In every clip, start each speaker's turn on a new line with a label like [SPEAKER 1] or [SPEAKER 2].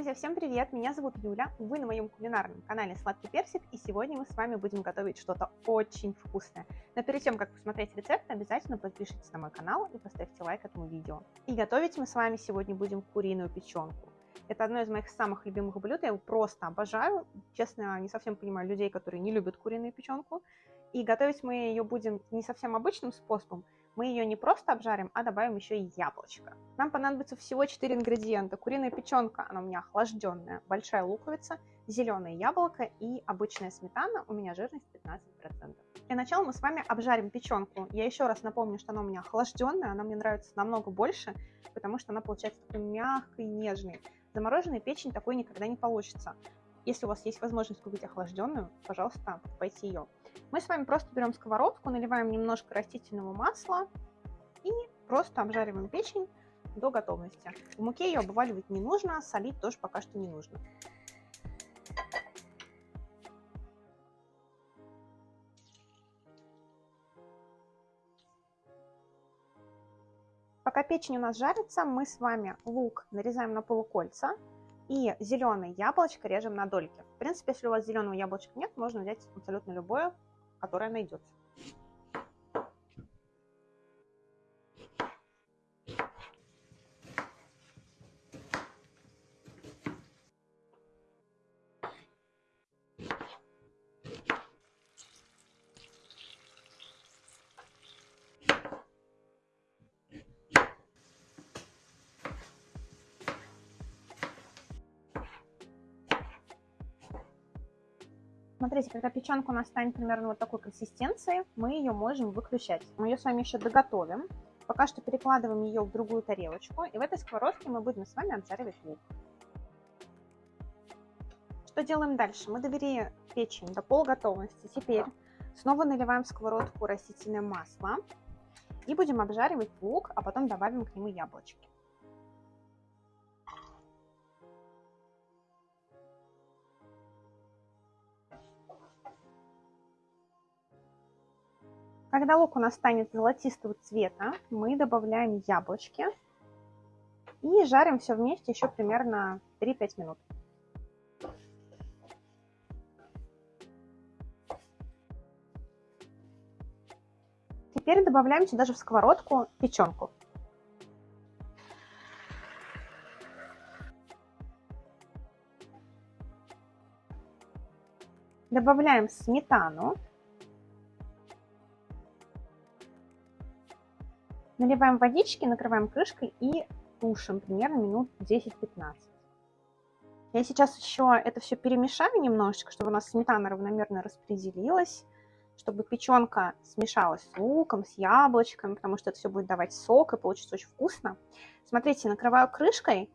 [SPEAKER 1] Друзья, всем привет! Меня зовут Юля, вы на моем кулинарном канале Сладкий Персик, и сегодня мы с вами будем готовить что-то очень вкусное. Но перед тем, как посмотреть рецепт, обязательно подпишитесь на мой канал и поставьте лайк этому видео. И готовить мы с вами сегодня будем куриную печенку. Это одно из моих самых любимых блюд, я его просто обожаю. Честно, не совсем понимаю людей, которые не любят куриную печенку. И готовить мы ее будем не совсем обычным способом, мы ее не просто обжарим, а добавим еще и яблочко. Нам понадобится всего 4 ингредиента. Куриная печенка, она у меня охлажденная, большая луковица, зеленое яблоко и обычная сметана, у меня жирность 15%. Для начала мы с вами обжарим печенку. Я еще раз напомню, что она у меня охлажденная, она мне нравится намного больше, потому что она получается такой мягкой, нежной. Замороженная печень такой никогда не получится. Если у вас есть возможность купить охлажденную, пожалуйста, покупайте ее. Мы с вами просто берем сковородку, наливаем немножко растительного масла и просто обжариваем печень до готовности. В муке ее обваливать не нужно, солить тоже пока что не нужно. Пока печень у нас жарится, мы с вами лук нарезаем на полукольца и зеленое яблочко режем на дольки. В принципе, если у вас зеленого яблочка нет, можно взять абсолютно любое, которое найдется. Смотрите, когда печенка у нас станет примерно вот такой консистенции, мы ее можем выключать. Мы ее с вами еще доготовим. Пока что перекладываем ее в другую тарелочку. И в этой сковородке мы будем с вами обжаривать лук. Что делаем дальше? Мы довели печень до полуготовности. Теперь снова наливаем в сковородку растительное масло. И будем обжаривать лук, а потом добавим к нему яблочки. Когда лук у нас станет золотистого цвета, мы добавляем яблочки и жарим все вместе еще примерно 3-5 минут. Теперь добавляем сюда же в сковородку печенку. Добавляем сметану. Наливаем водички, накрываем крышкой и тушим примерно минут 10-15. Я сейчас еще это все перемешаю немножечко, чтобы у нас сметана равномерно распределилась, чтобы печенка смешалась с луком, с яблочком, потому что это все будет давать сок и получится очень вкусно. Смотрите, накрываю крышкой,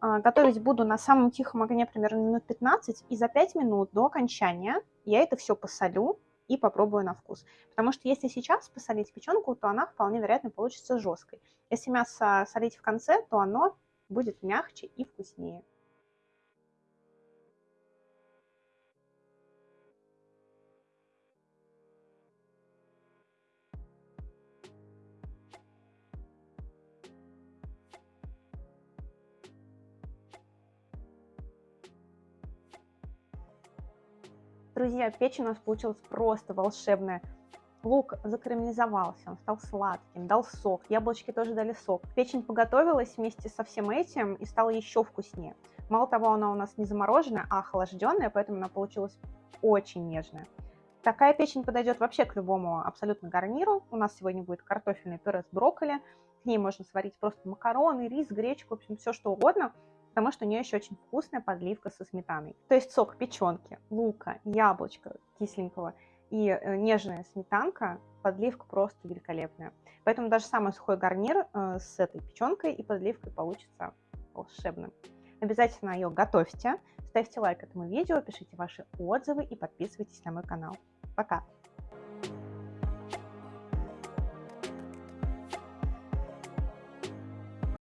[SPEAKER 1] а, готовить буду на самом тихом огне примерно минут 15, и за 5 минут до окончания я это все посолю, и попробую на вкус. Потому что если сейчас посолить печенку, то она вполне вероятно получится жесткой. Если мясо солить в конце, то оно будет мягче и вкуснее. Друзья, печень у нас получилась просто волшебная. Лук закарамелизовался, он стал сладким, дал сок, яблочки тоже дали сок. Печень поготовилась вместе со всем этим и стала еще вкуснее. Мало того, она у нас не замороженная, а охлажденная, поэтому она получилась очень нежная. Такая печень подойдет вообще к любому абсолютно гарниру. У нас сегодня будет картофельный пюре с брокколи. К ней можно сварить просто макароны, рис, гречку, в общем, все что угодно потому что у нее еще очень вкусная подливка со сметаной. То есть сок печенки, лука, яблочко кисленького и э, нежная сметанка, подливка просто великолепная. Поэтому даже самый сухой гарнир э, с этой печенкой и подливкой получится волшебным. Обязательно ее готовьте, ставьте лайк этому видео, пишите ваши отзывы и подписывайтесь на мой канал. Пока!